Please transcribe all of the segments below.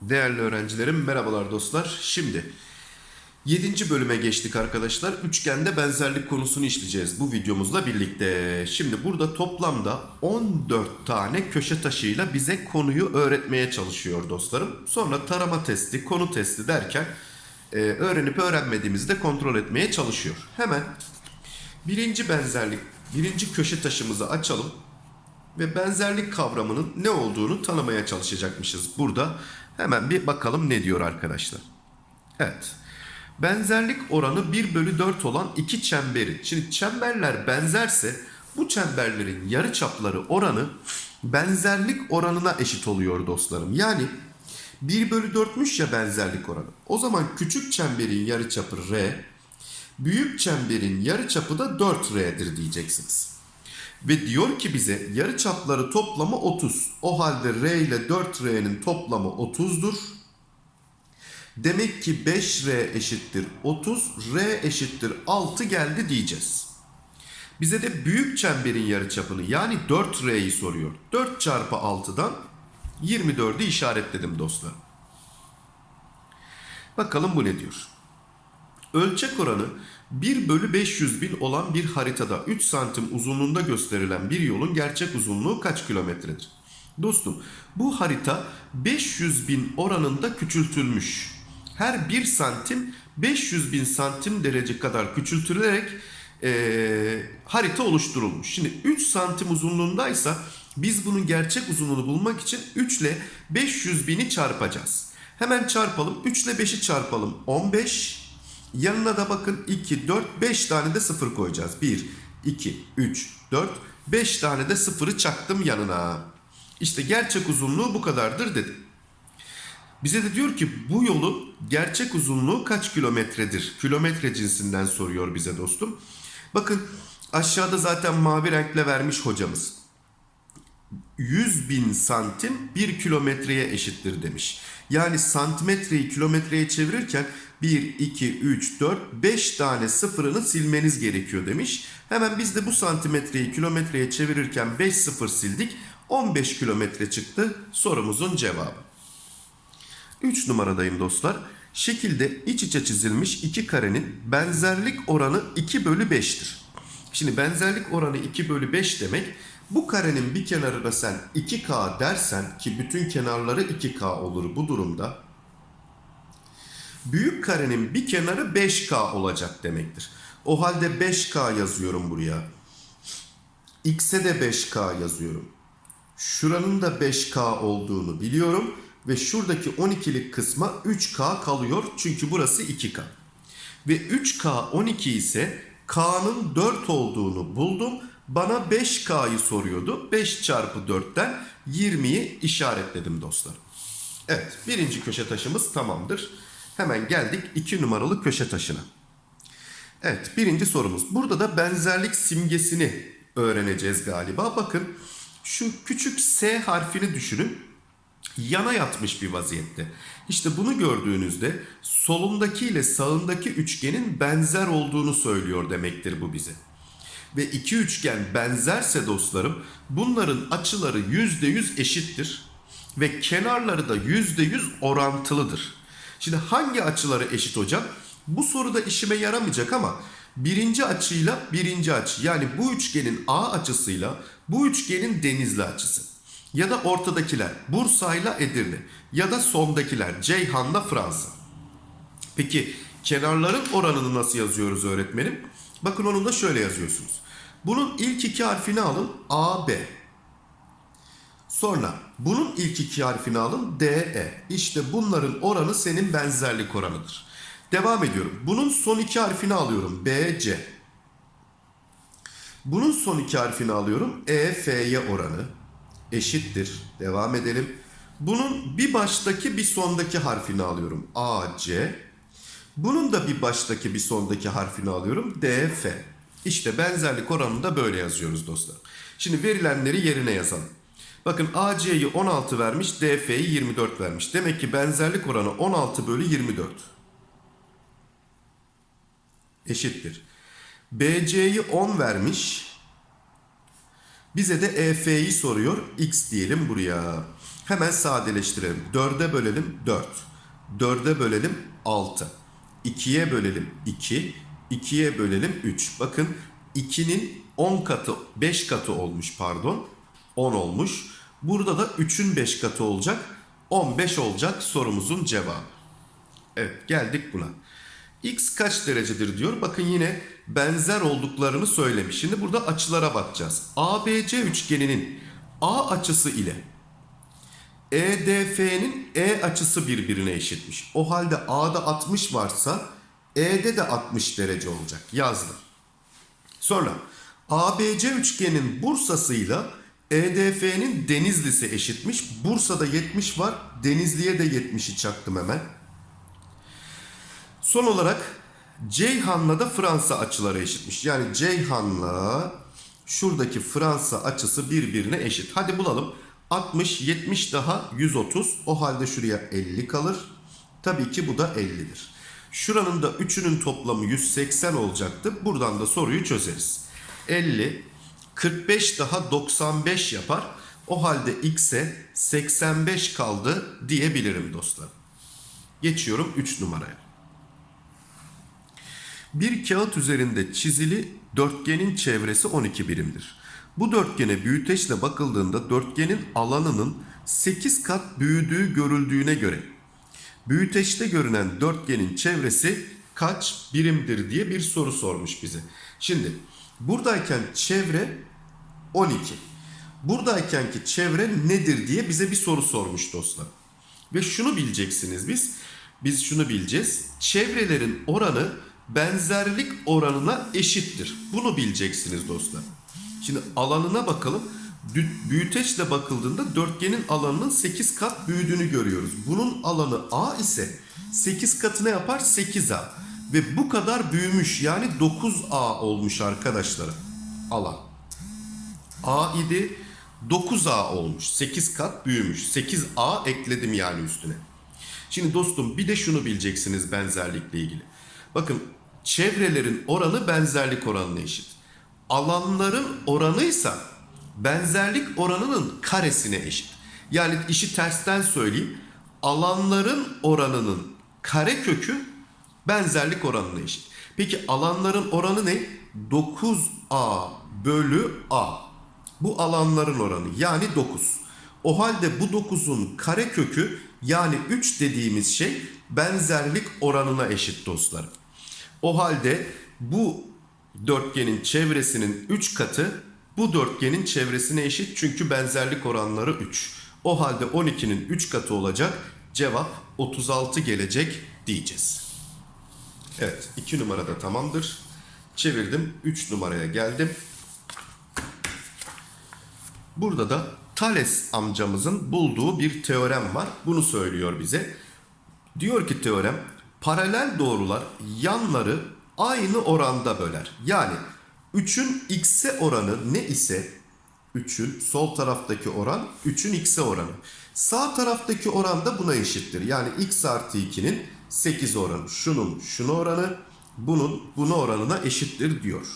Değerli öğrencilerim merhabalar dostlar. Şimdi 7. bölüme geçtik arkadaşlar. Üçgende benzerlik konusunu işleyeceğiz bu videomuzla birlikte. Şimdi burada toplamda 14 tane köşe taşıyla bize konuyu öğretmeye çalışıyor dostlarım. Sonra tarama testi, konu testi derken e, öğrenip öğrenmediğimizi de kontrol etmeye çalışıyor. Hemen birinci benzerlik, birinci köşe taşımızı açalım ve benzerlik kavramının ne olduğunu tanımaya çalışacakmışız burada. Hemen bir bakalım ne diyor arkadaşlar. Evet. Benzerlik oranı 1 bölü 4 olan iki çemberi. Şimdi çemberler benzerse bu çemberlerin yarıçapları oranı benzerlik oranına eşit oluyor dostlarım. Yani 1 bölü 4'müş ya benzerlik oranı. O zaman küçük çemberin yarıçapı R, büyük çemberin yarıçapı da 4R'dir diyeceksiniz. Ve diyor ki bize yarı çapları toplamı 30. O halde R ile 4R'nin toplamı 30'dur. Demek ki 5R eşittir 30, R eşittir 6 geldi diyeceğiz. Bize de büyük çemberin yarıçapını yani 4R'yi soruyor. 4 çarpı 6'dan 24'ü işaretledim dostlar. Bakalım bu ne diyor? Ölçek oranı 1 bölü 500 bin olan bir haritada 3 santim uzunluğunda gösterilen bir yolun gerçek uzunluğu kaç kilometredir? Dostum bu harita 500 bin oranında küçültülmüş. Her 1 santim 500 bin santim derece kadar küçültülerek ee, harita oluşturulmuş. Şimdi 3 santim uzunluğundaysa biz bunun gerçek uzunluğunu bulmak için 3 ile 500 bini çarpacağız. Hemen çarpalım. 3 ile 5'i çarpalım. 15 Yanına da bakın 2, 4, 5 tane de sıfır koyacağız. 1, 2, 3, 4, 5 tane de sıfırı çaktım yanına. İşte gerçek uzunluğu bu kadardır dedim. Bize de diyor ki bu yolun gerçek uzunluğu kaç kilometredir? Kilometre cinsinden soruyor bize dostum. Bakın aşağıda zaten mavi renkle vermiş hocamız. 100 bin santim 1 kilometreye eşittir demiş. Yani santimetreyi kilometreye çevirirken 1, 2, 3, 4, 5 tane sıfırını silmeniz gerekiyor demiş. Hemen biz de bu santimetreyi kilometreye çevirirken 5 sıfır sildik. 15 kilometre çıktı sorumuzun cevabı. 3 numaradayım dostlar. Şekilde iç içe çizilmiş iki karenin benzerlik oranı 2 bölü 5'tir. Şimdi benzerlik oranı 2 bölü 5 demek bu karenin bir kenarına sen 2K dersen ki bütün kenarları 2K olur bu durumda. Büyük karenin bir kenarı 5K olacak demektir. O halde 5K yazıyorum buraya. X'e de 5K yazıyorum. Şuranın da 5K olduğunu biliyorum. Ve şuradaki 12'lik kısma 3K kalıyor. Çünkü burası 2K. Ve 3K 12 ise K'nın 4 olduğunu buldum. Bana 5K'yı soruyordu. 5 çarpı 4'ten 20'yi işaretledim dostlar. Evet birinci köşe taşımız tamamdır. Hemen geldik 2 numaralı köşe taşına. Evet birinci sorumuz. Burada da benzerlik simgesini öğreneceğiz galiba. Bakın şu küçük S harfini düşünün. Yana yatmış bir vaziyette. İşte bunu gördüğünüzde solundaki ile sağındaki üçgenin benzer olduğunu söylüyor demektir bu bize. Ve iki üçgen benzerse dostlarım bunların açıları %100 eşittir. Ve kenarları da %100 orantılıdır. Şimdi hangi açıları eşit hocam? Bu soruda işime yaramayacak ama birinci açıyla birinci açı yani bu üçgenin A açısıyla bu üçgenin denizli açısı. Ya da ortadakiler Bursa'yla Edirne ya da sondakiler Ceyhan'la Fransa. Peki kenarların oranını nasıl yazıyoruz öğretmenim? Bakın onu da şöyle yazıyorsunuz. Bunun ilk iki harfini alın AB. Sonra bunun ilk iki harfini alın DE. İşte bunların oranı senin benzerlik oranıdır. Devam ediyorum. Bunun son iki harfini alıyorum BC. Bunun son iki harfini alıyorum EF'ye oranı eşittir. Devam edelim. Bunun bir baştaki bir sondaki harfini alıyorum AC. Bunun da bir baştaki bir sondaki harfini alıyorum DF. İşte benzerlik oranını da böyle yazıyoruz dostlar. Şimdi verilenleri yerine yazalım. Bakın AC'yi 16 vermiş, DF'yi 24 vermiş. Demek ki benzerlik oranı 16 bölü 24. Eşittir. BC'yi 10 vermiş, Bize de EF'yi soruyor. X diyelim buraya. Hemen sadeleştirelim. 4'e bölelim 4. 4'e bölelim 6. 2'ye bölelim 2. 2'ye bölelim 3. Bakın 2'nin 10 katı 5 katı olmuş pardon. 10 olmuş. Burada da 3'ün 5 katı olacak. 15 olacak sorumuzun cevabı. Evet geldik buna. X kaç derecedir diyor. Bakın yine benzer olduklarını söylemiş. Şimdi burada açılara bakacağız. ABC üçgeninin A açısı ile EDF'nin E açısı birbirine eşitmiş. O halde A'da 60 varsa E'de de 60 derece olacak. Yazdım. Sonra ABC üçgenin Bursa'sıyla EDF'nin Denizli'si eşitmiş. Bursa'da 70 var. Denizli'ye de 70'i çaktım hemen. Son olarak Ceyhan'la da Fransa açıları eşitmiş. Yani Ceyhan'la şuradaki Fransa açısı birbirine eşit. Hadi bulalım. 60, 70 daha 130. O halde şuraya 50 kalır. Tabii ki bu da 50'dir. Şuranın da üçünün toplamı 180 olacaktı. Buradan da soruyu çözeriz. 50, 45 daha 95 yapar. O halde x'e 85 kaldı diyebilirim dostlar. Geçiyorum 3 numaraya. Bir kağıt üzerinde çizili dörtgenin çevresi 12 birimdir. Bu dörtgene büyüteçle bakıldığında dörtgenin alanının 8 kat büyüdüğü görüldüğüne göre büyüteçte görünen dörtgenin çevresi kaç birimdir diye bir soru sormuş bize. Şimdi buradayken çevre 12. Buradaykenki çevre nedir diye bize bir soru sormuş dostlar. Ve şunu bileceksiniz biz. Biz şunu bileceğiz. Çevrelerin oranı benzerlik oranına eşittir. Bunu bileceksiniz dostlar. Şimdi alanına bakalım. Büyüteçle bakıldığında dörtgenin alanının 8 kat büyüdüğünü görüyoruz. Bunun alanı A ise 8 katı ne yapar? 8A. Ve bu kadar büyümüş yani 9A olmuş arkadaşlar alan. A idi 9A olmuş. 8 kat büyümüş. 8A ekledim yani üstüne. Şimdi dostum bir de şunu bileceksiniz benzerlikle ilgili. Bakın çevrelerin oranı benzerlik oranına eşit. Alanların oranıysa benzerlik oranının karesine eşit. Yani işi tersten söyleyeyim. Alanların oranının kare kökü benzerlik oranına eşit. Peki alanların oranı ne? 9A bölü A. Bu alanların oranı yani 9. O halde bu 9'un kare kökü yani 3 dediğimiz şey benzerlik oranına eşit dostlarım. O halde bu dörtgenin çevresinin 3 katı bu dörtgenin çevresine eşit çünkü benzerlik oranları 3. O halde 12'nin 3 katı olacak. Cevap 36 gelecek diyeceğiz. Evet 2 numarada tamamdır. Çevirdim 3 numaraya geldim. Burada da Thales amcamızın bulduğu bir teorem var. Bunu söylüyor bize. Diyor ki teorem paralel doğrular yanları aynı oranda böler. Yani 3'ün x'e oranı ne ise 3'ün sol taraftaki oran 3'ün x'e oranı. Sağ taraftaki oran da buna eşittir. Yani x artı 2'nin 8 oranı. Şunun şuna oranı bunun buna oranına eşittir diyor.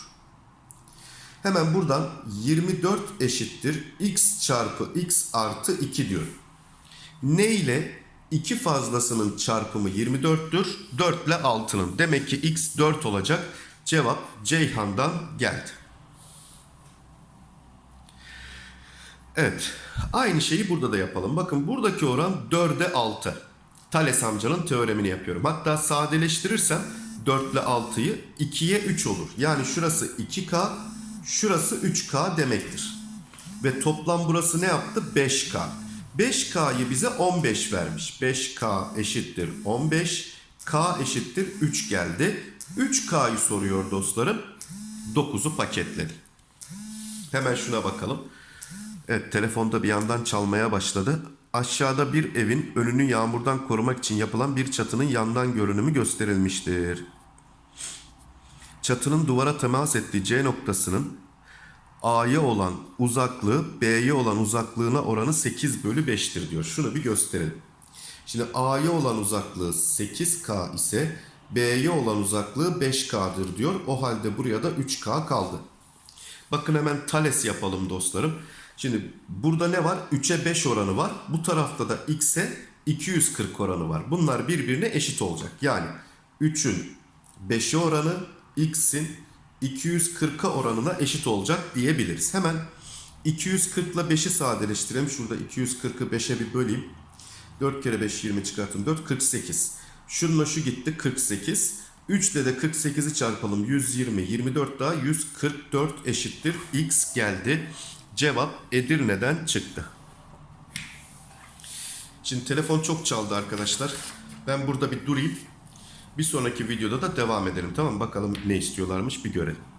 Hemen buradan 24 eşittir x çarpı x artı 2 diyor. Ne ile 2 fazlasının çarpımı 24'tür. 4 ile 6'nın. Demek ki x 4 olacak. Cevap Ceyhan'dan geldi. Evet. Aynı şeyi burada da yapalım. Bakın buradaki oran 4'e 6. Thales amcanın teoremini yapıyorum. Hatta sadeleştirirsem 4 ile 6'yı 2'ye 3 olur. Yani şurası 2K, şurası 3K demektir. Ve toplam burası ne yaptı? 5K. 5K'yı bize 15 vermiş. 5K eşittir 15. K eşittir 3 geldi. 3K'yı soruyor dostlarım. 9'u paketledi. Hemen şuna bakalım. Evet telefonda bir yandan çalmaya başladı. Aşağıda bir evin önünü yağmurdan korumak için yapılan bir çatının yandan görünümü gösterilmiştir. Çatının duvara temas ettiği C noktasının A'ya olan uzaklığı B'ye olan uzaklığına oranı 8 bölü 5'tir diyor. Şunu bir gösterelim. Şimdi A'ya olan uzaklığı 8K ise B'ye olan uzaklığı 5K'dır diyor. O halde buraya da 3K kaldı. Bakın hemen Thales yapalım dostlarım. Şimdi burada ne var? 3'e 5 oranı var. Bu tarafta da x'e 240 oranı var. Bunlar birbirine eşit olacak. Yani 3'ün 5'e oranı x'in 240'a oranına eşit olacak diyebiliriz. Hemen 240 ile 5'i sadeleştirelim. Şurada 240'ı 5'e bir böleyim. 4 kere 5 20 çıkarttım. 4 48. Şununla şu gitti 48. 3 ile de 48'i çarpalım. 120. 24 daha 144 eşittir. X geldi. Cevap Edirne'den çıktı. Şimdi telefon çok çaldı arkadaşlar. Ben burada bir durayım. Bir sonraki videoda da devam edelim. Tamam? Bakalım ne istiyorlarmış bir görelim.